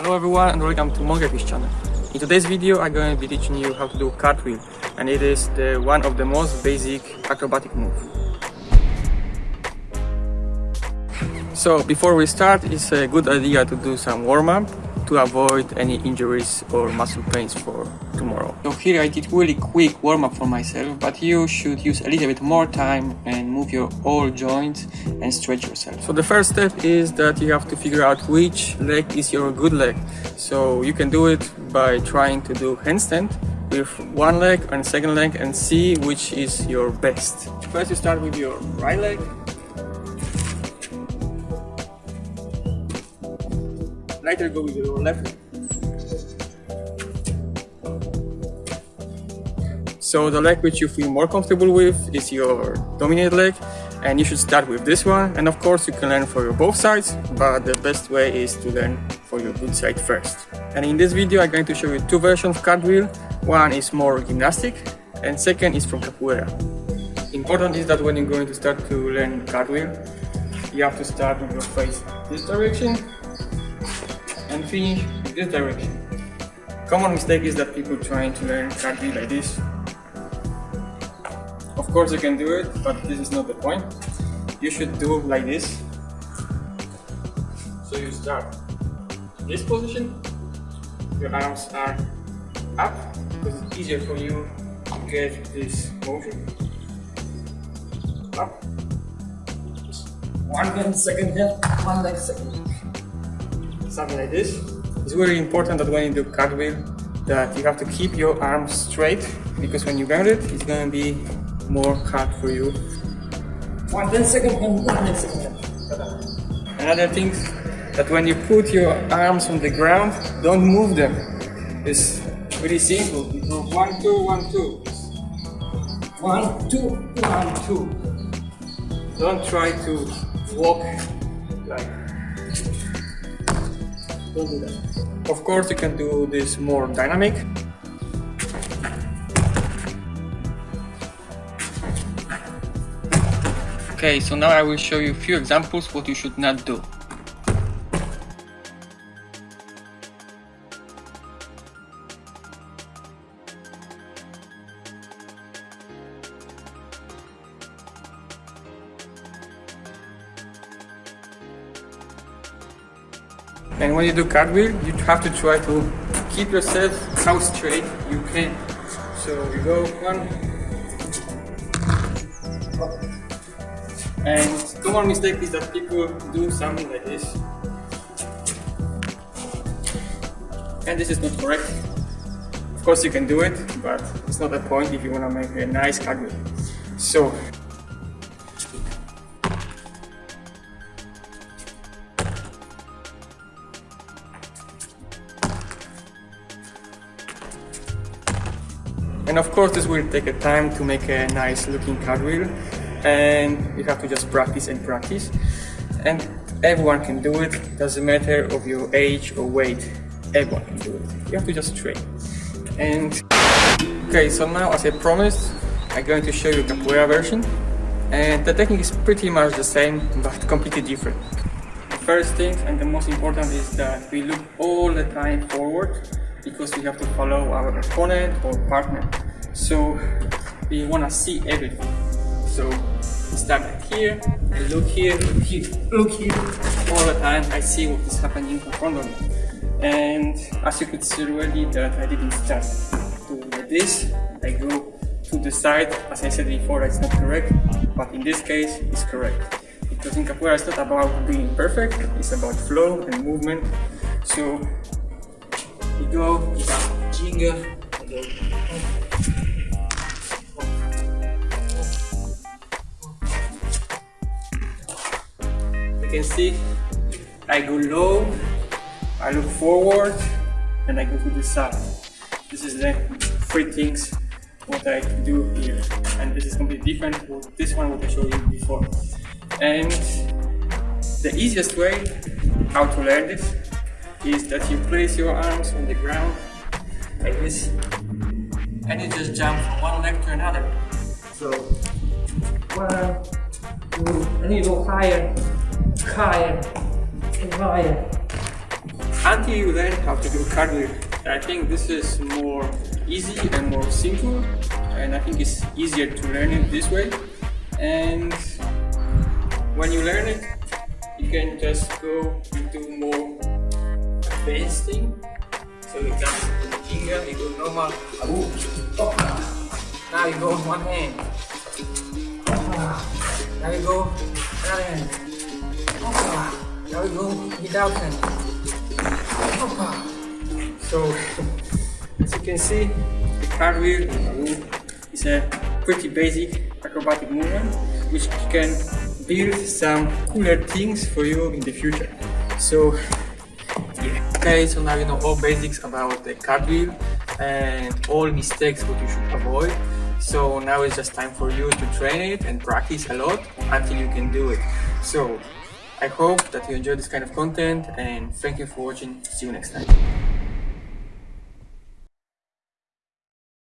Hello everyone and welcome to Monkeyfish channel. In today's video I'm going to be teaching you how to do cartwheel and it is the one of the most basic acrobatic move. So before we start it's a good idea to do some warm-up to avoid any injuries or muscle pains for tomorrow. So here I did really quick warm-up for myself, but you should use a little bit more time and move your all joints and stretch yourself. So the first step is that you have to figure out which leg is your good leg. So you can do it by trying to do handstand with one leg and second leg and see which is your best. First you start with your right leg Later go with your left. So the leg which you feel more comfortable with is your dominant leg and you should start with this one and of course you can learn for your both sides but the best way is to learn for your good side first. And in this video I'm going to show you two versions of cartwheel. One is more gymnastic and second is from capoeira. Important is that when you're going to start to learn cartwheel you have to start with your face this direction finish in this direction. Common mistake is that people trying to learn cartwheel like this. Of course you can do it, but this is not the point. You should do like this. So you start this position, your arms are up, because it's easier for you to get this motion. Up. One hand, second hand, one leg, second something like this. It's very important that when you do cartwheel that you have to keep your arms straight because when you ground it, it's gonna be more hard for you. One ten second and one ten second. Another thing that when you put your arms on the ground, don't move them. It's pretty simple. You go one two one two. One two one two. Don't try to walk like don't do that. Of course, you can do this more dynamic. Okay, so now I will show you a few examples what you should not do. And when you do cartwheel, you have to try to keep yourself how straight you can. So you go one, and common mistake is that people do something like this. And this is not correct. Of course you can do it, but it's not the point if you want to make a nice cartwheel. So And of course this will take a time to make a nice looking cartwheel and you have to just practice and practice and everyone can do it, doesn't matter of your age or weight, everyone can do it. You have to just train. And okay, so now as I promised, I'm going to show you capoeira version and the technique is pretty much the same but completely different. The first thing and the most important is that we look all the time forward because we have to follow our opponent or partner. So we want to see everything. So start here and look here, look here, look here. All the time I see what is happening in front of me. And as you could see already that I didn't start to doing this. I go to the side, as I said before, it's not correct, but in this case, it's correct. Because in capoeira, it's not about being perfect, it's about flow and movement. So we go, ginga, go. You can see I go low, I look forward, and I go to the side. This is the three things what I do here. And this is completely different from this one what I showed you before. And the easiest way how to learn this is that you place your arms on the ground like this and you just jump from one leg to another. So one, two, and you go higher, higher, and higher. until you learn how to do cartwheel. I think this is more easy and more simple and I think it's easier to learn it this way and when you learn it you can just go into more thing so you jump to the finger, go normal. Oh. now you go one hand. Now you go another hand. Now you go without hand. So as you can see the cartwheel is a pretty basic acrobatic movement which can build some cooler things for you in the future. So yeah. Okay, so now you know all basics about the cartwheel and all mistakes what you should avoid. So now it's just time for you to train it and practice a lot until you can do it. So I hope that you enjoy this kind of content and thank you for watching. See you next time.